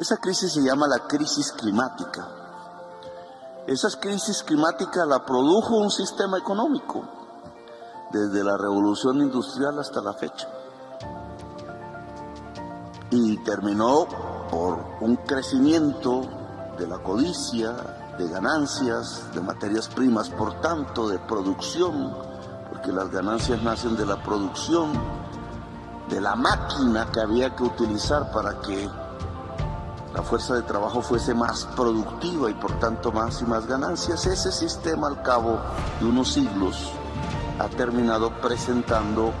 Esa crisis se llama la crisis climática. Esa crisis climática la produjo un sistema económico desde la revolución industrial hasta la fecha. Y terminó por un crecimiento de la codicia, de ganancias, de materias primas, por tanto de producción, porque las ganancias nacen de la producción, de la máquina que había que utilizar para que la fuerza de trabajo fuese más productiva y por tanto más y más ganancias. Ese sistema al cabo de unos siglos ha terminado presentando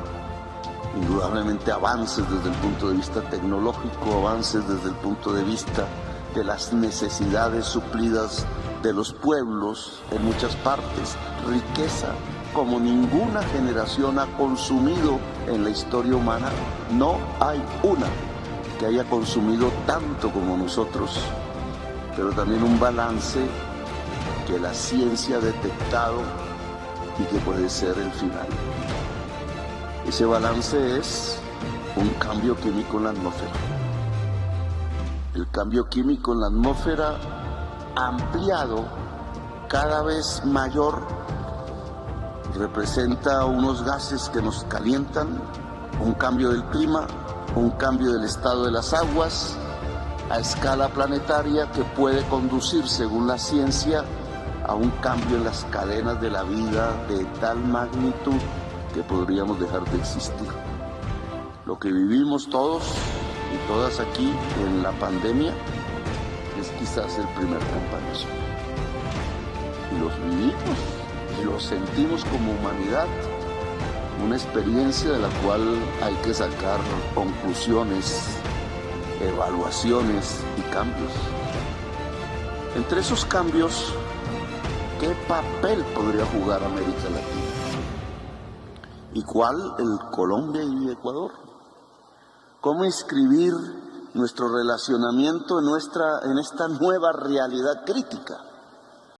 indudablemente avances desde el punto de vista tecnológico, avances desde el punto de vista de las necesidades suplidas de los pueblos en muchas partes, riqueza como ninguna generación ha consumido en la historia humana, no hay una que haya consumido tanto como nosotros, pero también un balance que la ciencia ha detectado y que puede ser el final. Ese balance es un cambio químico en la atmósfera. El cambio químico en la atmósfera ampliado cada vez mayor representa unos gases que nos calientan, un cambio del clima, un cambio del estado de las aguas a escala planetaria que puede conducir, según la ciencia, a un cambio en las cadenas de la vida de tal magnitud que podríamos dejar de existir. Lo que vivimos todos y todas aquí en la pandemia es quizás el primer campañazo. Y los vivimos y los sentimos como humanidad, una experiencia de la cual hay que sacar conclusiones, evaluaciones y cambios. Entre esos cambios, ¿qué papel podría jugar América Latina? ¿Y cuál el Colombia y Ecuador? ¿Cómo inscribir nuestro relacionamiento en, nuestra, en esta nueva realidad crítica?